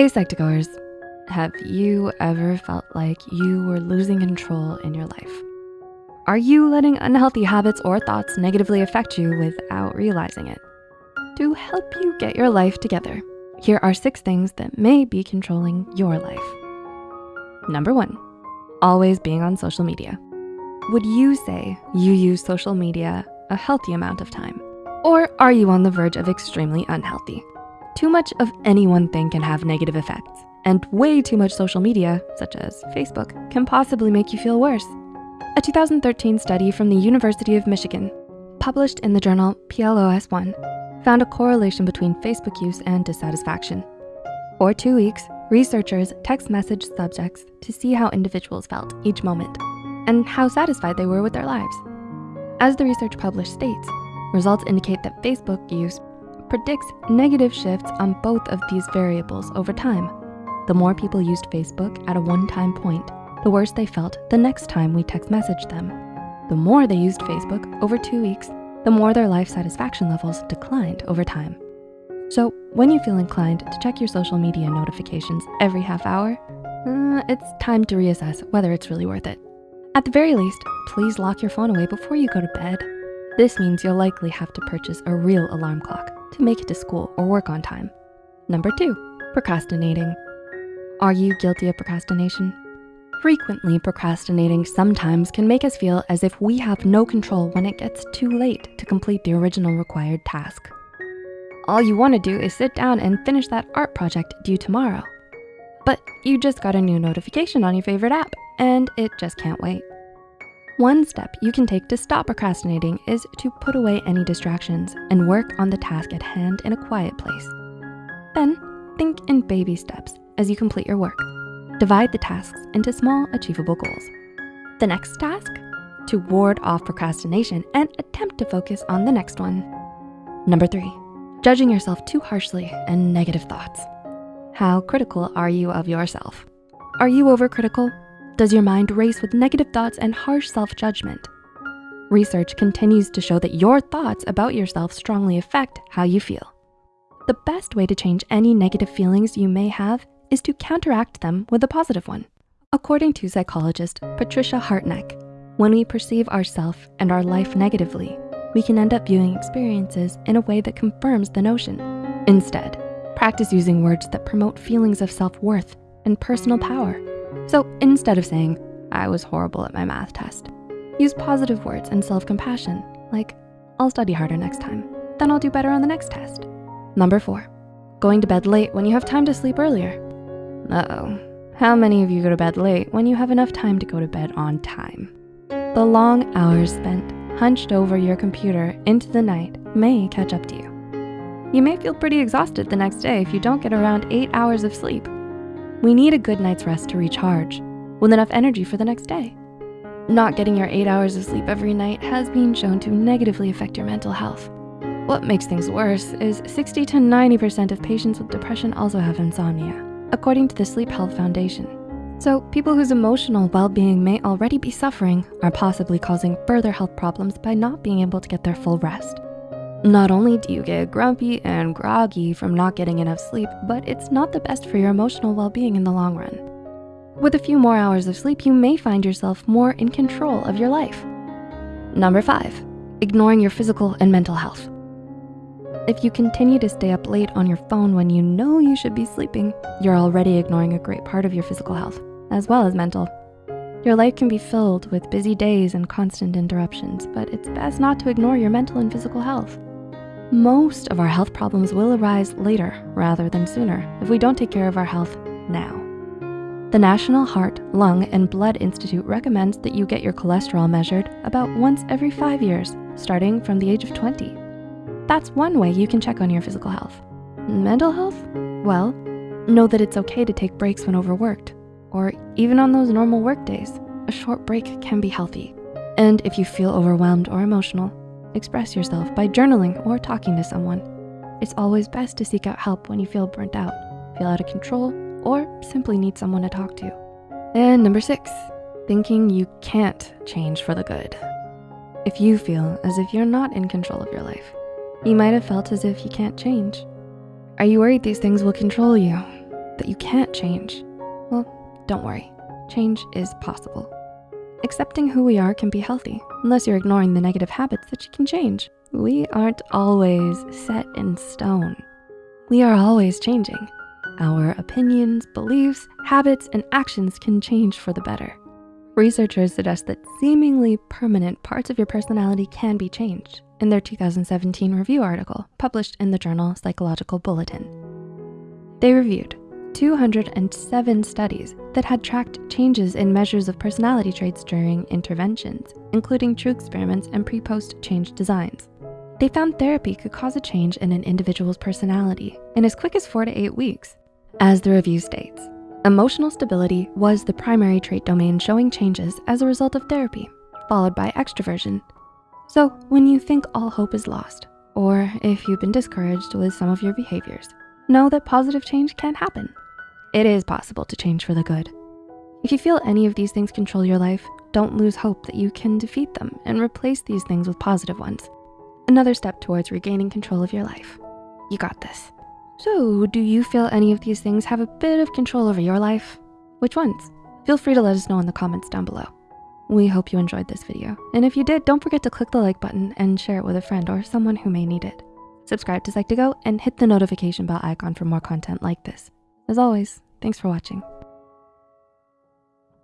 Hey Psych2Goers, have you ever felt like you were losing control in your life? Are you letting unhealthy habits or thoughts negatively affect you without realizing it? To help you get your life together, here are six things that may be controlling your life. Number one, always being on social media. Would you say you use social media a healthy amount of time? Or are you on the verge of extremely unhealthy? Too much of any one thing can have negative effects, and way too much social media, such as Facebook, can possibly make you feel worse. A 2013 study from the University of Michigan, published in the journal PLOS One, found a correlation between Facebook use and dissatisfaction. For two weeks, researchers text message subjects to see how individuals felt each moment and how satisfied they were with their lives. As the research published states, results indicate that Facebook use predicts negative shifts on both of these variables over time. The more people used Facebook at a one-time point, the worse they felt the next time we text messaged them. The more they used Facebook over two weeks, the more their life satisfaction levels declined over time. So when you feel inclined to check your social media notifications every half hour, uh, it's time to reassess whether it's really worth it. At the very least, please lock your phone away before you go to bed. This means you'll likely have to purchase a real alarm clock to make it to school or work on time. Number two, procrastinating. Are you guilty of procrastination? Frequently procrastinating sometimes can make us feel as if we have no control when it gets too late to complete the original required task. All you wanna do is sit down and finish that art project due tomorrow. But you just got a new notification on your favorite app and it just can't wait. One step you can take to stop procrastinating is to put away any distractions and work on the task at hand in a quiet place. Then think in baby steps as you complete your work. Divide the tasks into small achievable goals. The next task, to ward off procrastination and attempt to focus on the next one. Number three, judging yourself too harshly and negative thoughts. How critical are you of yourself? Are you overcritical does your mind race with negative thoughts and harsh self-judgment? Research continues to show that your thoughts about yourself strongly affect how you feel. The best way to change any negative feelings you may have is to counteract them with a positive one. According to psychologist Patricia Hartnett, when we perceive ourself and our life negatively, we can end up viewing experiences in a way that confirms the notion. Instead, practice using words that promote feelings of self-worth and personal power. So instead of saying, I was horrible at my math test, use positive words and self-compassion, like, I'll study harder next time, then I'll do better on the next test. Number four, going to bed late when you have time to sleep earlier. Uh-oh, how many of you go to bed late when you have enough time to go to bed on time? The long hours spent hunched over your computer into the night may catch up to you. You may feel pretty exhausted the next day if you don't get around eight hours of sleep. We need a good night's rest to recharge with enough energy for the next day. Not getting your eight hours of sleep every night has been shown to negatively affect your mental health. What makes things worse is 60 to 90% of patients with depression also have insomnia, according to the Sleep Health Foundation. So people whose emotional well-being may already be suffering are possibly causing further health problems by not being able to get their full rest. Not only do you get grumpy and groggy from not getting enough sleep, but it's not the best for your emotional well-being in the long run. With a few more hours of sleep, you may find yourself more in control of your life. Number five, ignoring your physical and mental health. If you continue to stay up late on your phone when you know you should be sleeping, you're already ignoring a great part of your physical health, as well as mental. Your life can be filled with busy days and constant interruptions, but it's best not to ignore your mental and physical health. Most of our health problems will arise later rather than sooner if we don't take care of our health now. The National Heart, Lung, and Blood Institute recommends that you get your cholesterol measured about once every five years, starting from the age of 20. That's one way you can check on your physical health. Mental health? Well, know that it's okay to take breaks when overworked, or even on those normal work days, a short break can be healthy. And if you feel overwhelmed or emotional, Express yourself by journaling or talking to someone. It's always best to seek out help when you feel burnt out, feel out of control, or simply need someone to talk to. And number six, thinking you can't change for the good. If you feel as if you're not in control of your life, you might have felt as if you can't change. Are you worried these things will control you? that you can't change, well, don't worry, change is possible. Accepting who we are can be healthy, unless you're ignoring the negative habits that you can change. We aren't always set in stone. We are always changing. Our opinions, beliefs, habits, and actions can change for the better. Researchers suggest that seemingly permanent parts of your personality can be changed in their 2017 review article published in the journal Psychological Bulletin. They reviewed 207 studies that had tracked changes in measures of personality traits during interventions, including true experiments and pre-post change designs. They found therapy could cause a change in an individual's personality in as quick as four to eight weeks. As the review states, emotional stability was the primary trait domain showing changes as a result of therapy, followed by extroversion. So when you think all hope is lost, or if you've been discouraged with some of your behaviors, know that positive change can happen. It is possible to change for the good. If you feel any of these things control your life, don't lose hope that you can defeat them and replace these things with positive ones. Another step towards regaining control of your life. You got this. So do you feel any of these things have a bit of control over your life? Which ones? Feel free to let us know in the comments down below. We hope you enjoyed this video. And if you did, don't forget to click the like button and share it with a friend or someone who may need it. Subscribe to Psych2Go and hit the notification bell icon for more content like this. As always, thanks for watching.